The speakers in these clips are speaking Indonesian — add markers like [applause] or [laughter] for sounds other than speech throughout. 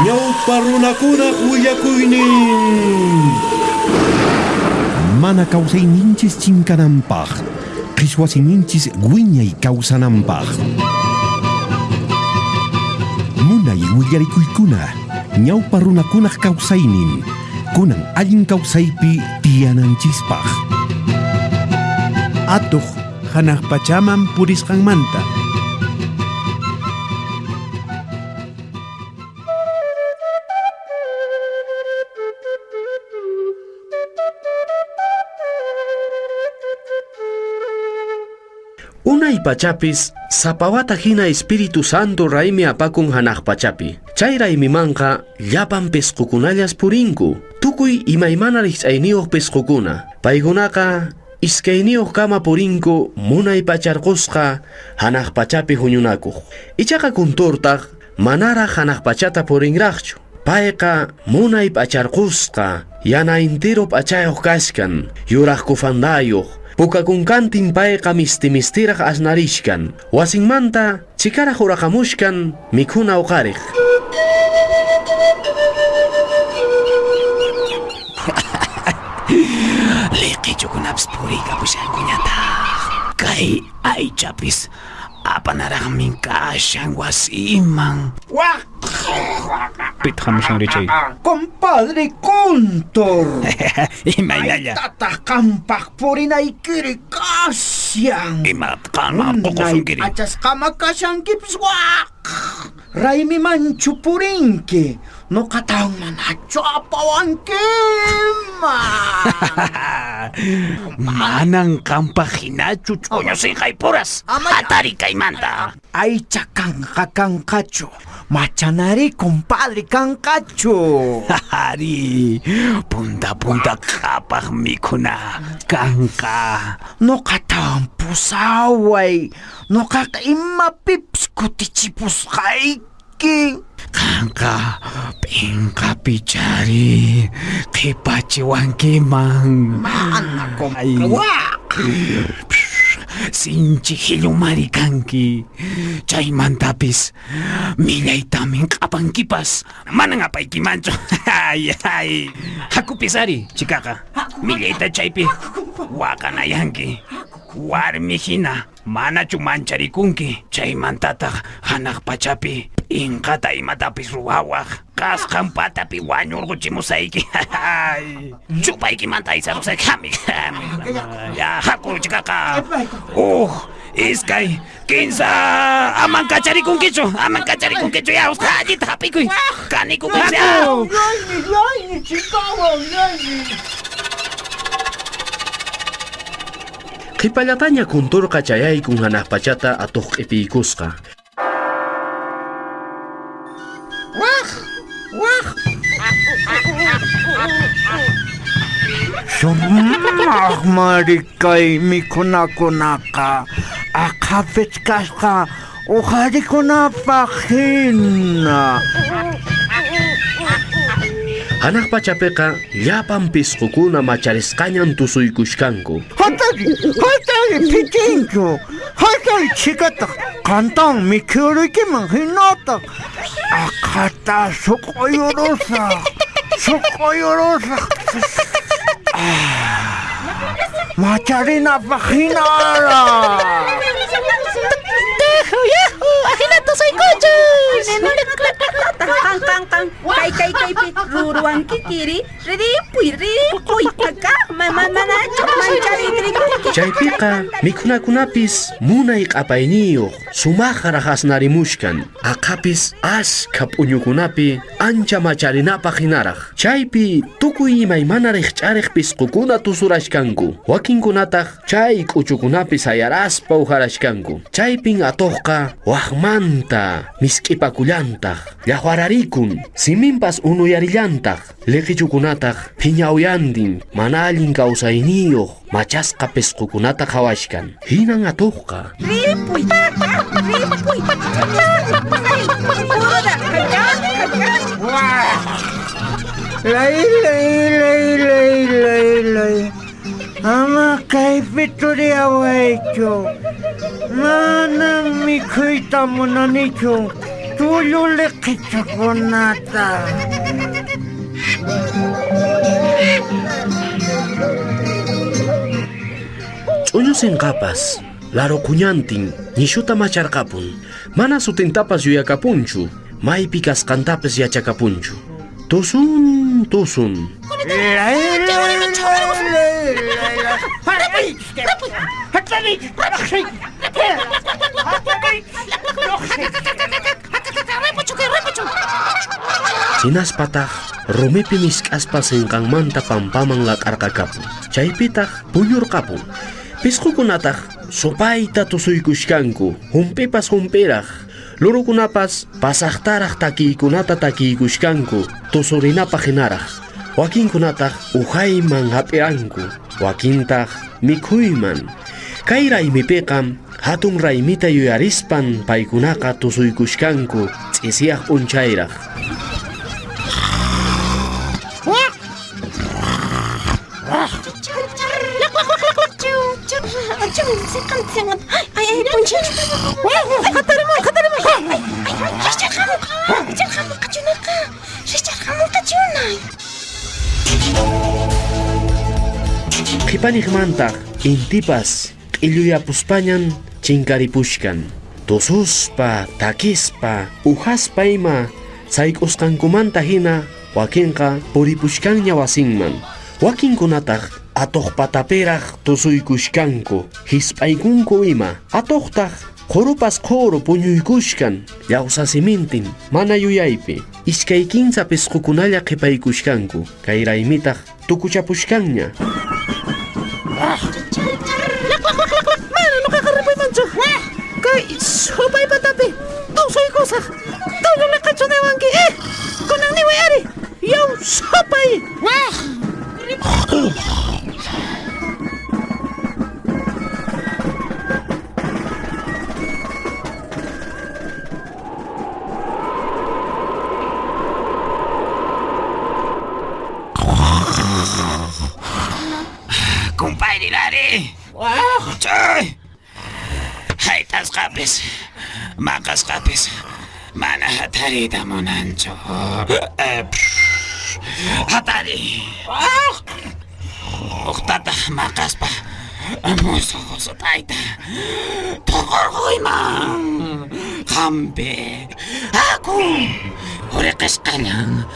Ñawpa runakunaq willakuynin Mana kawsayninchis chinkananpaq qhichwasininchis wiñay kawsananpaq Munay willarikuykuna ñawpa runakunaq kawsaynin kunan allin kawsaypi tiyananchispaq Atuq hanaq pachaman purisqanmanta Unay pachapis sapawata hina Espiritu Santo raimi apakun hanaq pachapi. Chay raymimanqa llapan pesqukunallas purinku. Tukuy imaymana riqch'ayniyuq pesqukuna. Paykunaqa iskayniyuq kama purinku munay pacharqusqa hanaq pachapi huñunakuq. Ichaqa kunturtaq manara hanaq pachata purinraqchu. Payqa munay pacharqusqa yana entero p'achayuq kashkan yuraq kufandayuq pukakunkantin payqa misti-mistiraq asnarishkan. Wasinmanta chikaraq uraqamushkan mikhuna uqariq [laughs] Liqichukunapis puriykapushkankuñata Kay aychapis apanaraming ka siyang wasiman. Wah! Pitjam siyang richay. Compadre Contor! Imayaya. [laughs] Tatakampak po rin ay kirikasyang. Imatkama ko ko sungkiri. Atas kamakasang kipswak! Raimi manchupurinke. No Mukha man apawan kim! [laughs] Manang kampa hinachu choñosin puras. Atari kaimanta. Ay chakanka kankachu. Machanari compadre kankachu. [laughs] Ari. Punta punta kapag mikuna. Kanka. No katang pusaway. No kaka imapips kutichipus kaik kutichipusqayki! Kanqa pinqa pichari qhipachiwankiman Mana! Sinchi hillumari kanki Chaymantapis millaytamin q'apankipas Manan apaykimanchu [laughs] Ay ay. Hakupisari chikaqa Millayta chaypi waqanayanki Warmi hina manachu mancharikunki Chaymantataq hanaq pachapi Inqata imatapis ruwawaq Kasqan patapi wañurquchimusayki Ay, Chupaykimanta isarusayki hami hami Ya haku chikaqa Uh, iskay kinsa aman kacharikunkichu aman kacharikunkichu ya usqa allita hapikuy kanikukunsi qhipallataña kunturqa chayaykun hanaq pachata atuq q'ipiykusqa Sumaq marikay mikhunakunaqa aqhapis kasqa uqharikunapaq hina. Anak pachapiqa llapan pisqukuna macharisqañan tusuykushkanku. Hatari, hatari pichinku, hatari chikataq qantan mikhuriykiman hinataq. Aqata suquyurusa, suquyurusa. Macharina pajinara. Dejo ya. Ahinato soy cochos. Kang kang kang. Kay kay kay pi ruruan kikiri. Ridipuy ridipuy kaka. Mama manacho manchari trikunki. chaypiqa mikhunakunapis munay q'apayniyuq sumaqa raqasnarimushkan aqhapis ashka p'uñukunapi ancha macharinapaq hinaraq chaypi tukuy imaymana riqch'ariq pisqukuna tusurashkanku wakinkunataq chay k'uchukunapi sayaraspa uharashkanku chaypin atuqqa waqmanta misk'ipakullantaq llaqwararikun siminpas unuyarillantaq liqichukunataq phiñawyantin mana allin kawsayniyuq machasqa pisqukunata qhawashkan hinan atuqqa. Kakan kakan. Lay, lay, lay, lay, lay, lay. Ama kay pituria wecho. Manang mikhuyta munanicho. tululekitsukunata. Ch'uñusin kapas, laro kuñantin, nishuta macharkapun, mana sutintapas yuyakapunchu, maypi kasqantapas yachakapunchu. Tusun, tusun. Sinaspataq rumipi misk'aspa sinqanmanta pampaman laq'arqakapun. Chaypitaq puñurqapun. Pisqukunataq supayta tusuykushkanku. Humpipas humpiraq. Lurukunapas pasaqtaraq takiykunata takiykushkanku. Tusurinapaq hinaraq. Wakinkunataq uhayman hap'iranku. Wakintaq mikhuyman. Kay raymipiqam hatun raymita yuyarispan paykunaqa tusuykushkanku ts'isiyaq p'unchayraq. Qhipanigmantaq intipas q'illuyapuspañan chinkaripushkan. Tususpa, takispa, uhaspa ima sayk'usqankumanta hina wakinqa puripushkanña wasinman. Wakinkunataq atuqpatapiraq tusuykushkanku, hisp'aykunku ima. Atuqtaq qurupas quru puñuykushkan, llawsasimintin, mana yuyaypi. Iskay kinsa pisqukunalla qhipaykushkanku, kay raymitaq tukuchapushkanña. Mana nuqaqaripuymanchu Kay supay patapi Tusoy kusaq Tuyuli qachuniwanki eh Kunan niway ari Yaw supay Wah 誰だもなんちょ。えはたり。おたた、まかすぱ。もうそこそたいた。ところいまん。かんべえ。あこん。れかしかにゃん。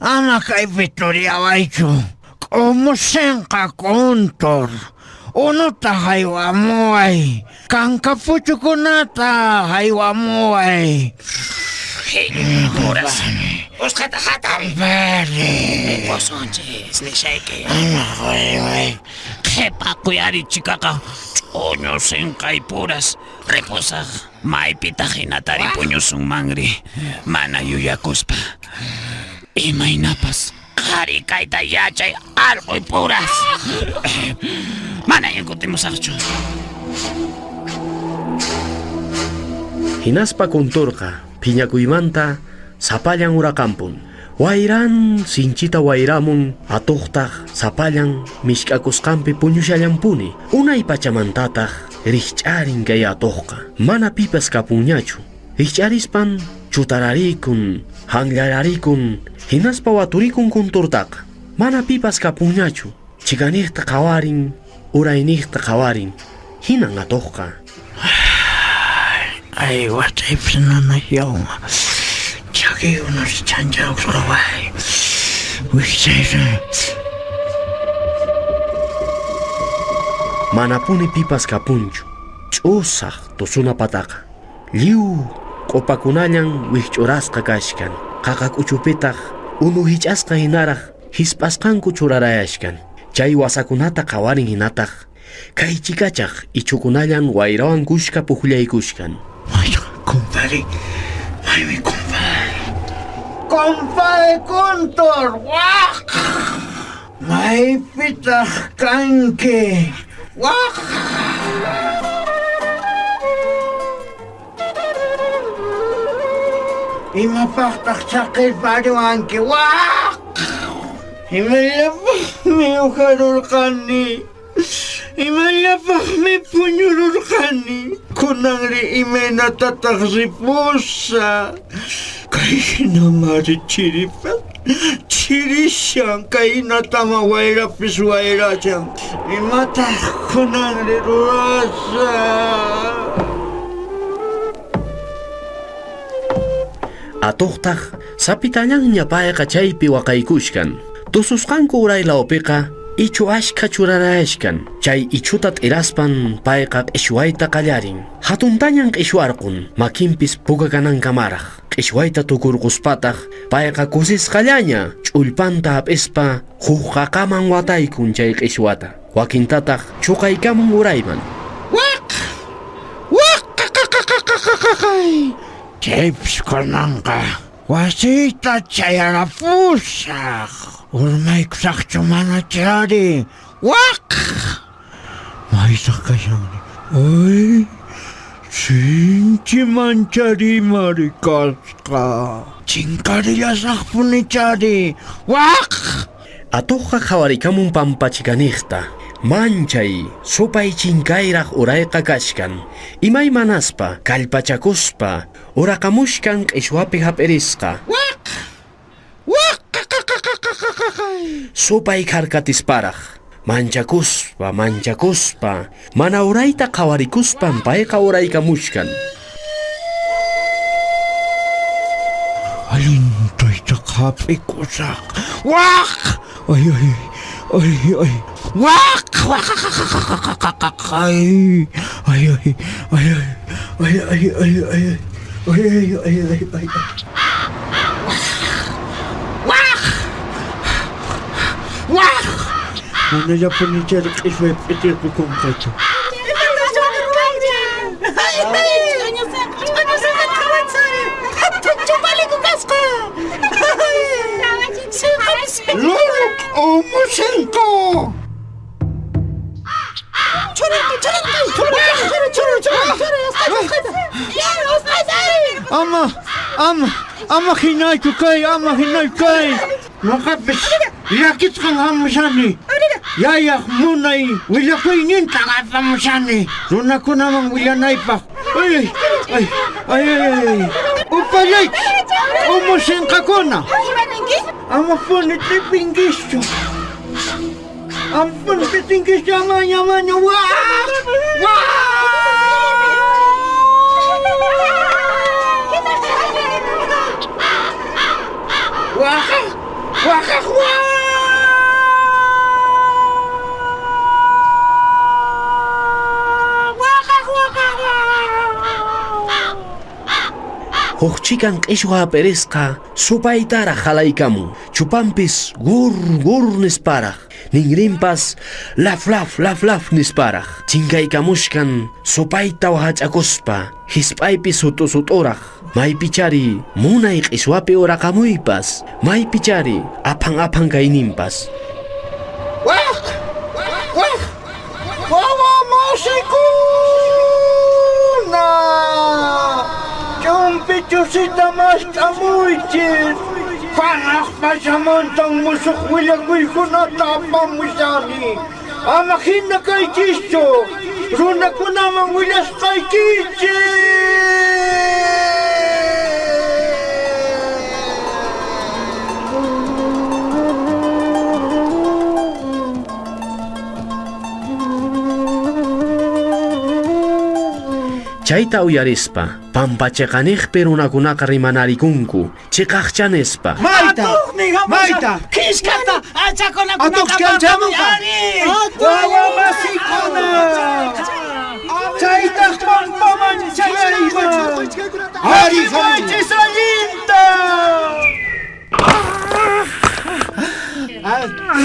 Ana kay Victoria Waicho, kumusin ka kontor. Ono ta haiwamoai. Kankapu chukunata haiwamoai. Corazón. Uskata hatam. Vale. Posonches, ni shake. Jepa kuyari chikaka. Oños en caipuras. Reposa. Maipita hinatari puños un mangri. Mana yuya yuyacuspa. Y mainapas. Qhari kayta yachay allquy puras Mana yankutimusaqchu Hinaspa kunturqa phiñakuymanta sapallan urakampun. Wayran sinchita wayramun atuqtaq sapallan mishk'akusqanpi puñushallampuni. Unay pachamantataq rikch'arin kay atuqqa. Mana pipas kapunñachu. Rikch'arispan chutararikun, hanllararikun, hinaspa waturikun kunturtaqa. Mana pipas kapunñachu. Chikaniyta qawarin, urayniyta qawarin. Hinan [sighs] atuqqa. ay, watay pinanayaw. Chaki unos chanchaw suraway. Wisay Manapuni pipas kapunchu. Ch'usaq tusuna pataqa. Lliw q'upakunallan wikch'urasqa kashkan. Qaqa k'uchupitaq unu hich'asqa hinaraq hisp'asqanku churarayashkan. Chay wasakunata qawarin hinataq. Kay chikachaq ichukunallan wayrawan kushka puqllaykushkan. Ay, compadre. Ay, mi compadre. Compadre Contor. Wak. May pitah kanke. Imapaqtaq chaqiparqanki waq Imayapaqmi ukarurqani Imayapaqmi puñururqani Kunanri imanatataq ripusa Kayhinamari chiripaq chirishan kaynatama wayrapis wayrachan Imataq kunanri rurasa Atuqtaq sapitañanña payqa chaypi waqaykushkan. Tususqanku uraylapiqa ichu ashka churarayashkan. Chay ichuta t'iraspan payqa q'ishwayta qallarin. Hatuntañan q'ishwarqun makinpis pukakanankamaraq. Q'ishwayta tukurquspataq payqa kusisqallaña ch'ullpanta hap'ispa huk qaqaman wataykun chay q'ishwata. Wakintataq chuqaykamun urayman. Waq! Waq! Qaqaqaqaqaqaqay! Kunanqa wasita chayarapusaq. Urmaykusaqchu mana chari. Waq! Maysaq kashanri. Ay! Sinchi mancharimari kasqa. Chinkarillasaqpuni chari. Waq! Atuqqa qhawarikamun pampachikaniqta. Manchay, supay chinkayraq urayqa kashkan. Imay manaspa, kallpachakuspa, uraqamushkan q'ishwapi hap'irisqa. Waq! Waq! Qaqaqaqaqaqaqay! Supay karkatisparaq. Manchakuspa, manchakuspa, mana urayta qhawarikuspan payqa uraykamushkan. Alintoyta qhap'ikusaq. Waq! Ay, ay, ay, ay. Waq! Waqaqaqaqaqaqaqay! Ay, ay, ay, ay, ay, ay, ay, ay, ay. Ay, ay, ay, ay, ay, ay. Waq! Waq! Mana ya umusinko! Ama, أما أما أما خناي كاي أما خناي كاي نقبش يا كتقل هم مشاني. يا يا موناي ولا كوينين تعرف مشاني. نونا كنا من ولا نايبا أي أي أي أوباليك أمو شنقا كنا أما فوني تبينجيشتو Ampun, petinggi sama ya. wah, Wah! Wah! Wah! Wah! Wah! Hukchikan q'ishwa hap'irisqa supaytaraq halaykamun. Chupanpis gur gur nisparaq. Ninrinpas laf laf laf laf nisparaq. Chinkaykamushkan supayta wahach'akuspa. Hisp'aypis sutu suturaq. Maypichari munay q'ishwapi uraqamuypas. Maypichari aphan aphan! susitamas amuitin. Panas pasamantang musuk wilagoy kunatapang musani. Amakin na kay Chisto. Runa ko namang wilas kay Chichi. Chayta uyarispa Pampachiqaniq perunakunaqa rimanarikunku chiqaqchanispa mayta mayta kishkata achakunakunaqa atuqkanchamunqa wawa masikuna chaytaq pampaman chayayman ari manchis allinta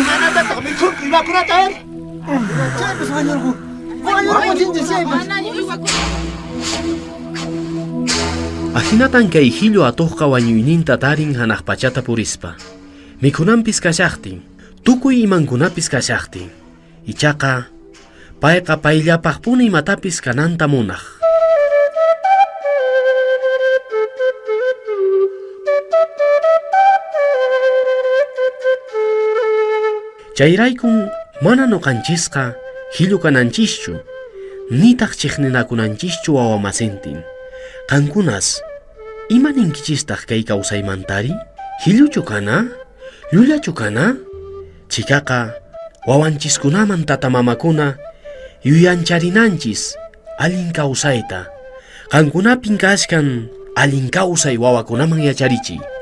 imanataq mikhunku imakunata ari chaypas wañurqu wañurqu wañurqu Ahinatan kay hillo atuqqa wañuyninta tarin hanaq pachata purispa. Mikhunanpis kashaqtin, tukuy imankunapis kashaqtin. Ichaqa, payqa payllapaqpuna imatapis kananta munaq. Chayraykun mana nuqanchisqa hillukananchikchu nitaq chiqninakunanchischu wawa qankunas imaninkichistaq kay kawsaymantari hilluchu kana llullachu kana chikaqa wawanchiskunaman tatamamakuna yuyancharinanchis allin kawsayta qankunapin kashkan allin kawsay wawakunaman yacharichiy